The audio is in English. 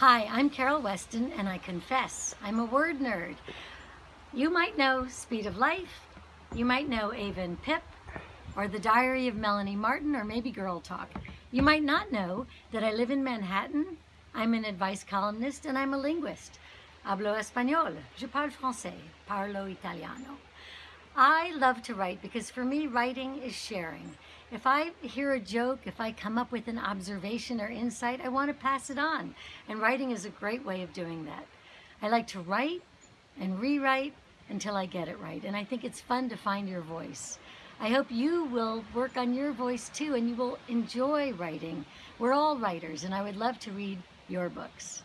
Hi, I'm Carol Weston, and I confess I'm a word nerd. You might know Speed of Life, you might know Ava and Pip, or The Diary of Melanie Martin, or maybe Girl Talk. You might not know that I live in Manhattan, I'm an advice columnist, and I'm a linguist. Hablo español, je parle français, parlo italiano. I love to write because for me, writing is sharing. If I hear a joke, if I come up with an observation or insight, I want to pass it on. And writing is a great way of doing that. I like to write and rewrite until I get it right. And I think it's fun to find your voice. I hope you will work on your voice too and you will enjoy writing. We're all writers and I would love to read your books.